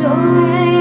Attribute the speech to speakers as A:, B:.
A: joy.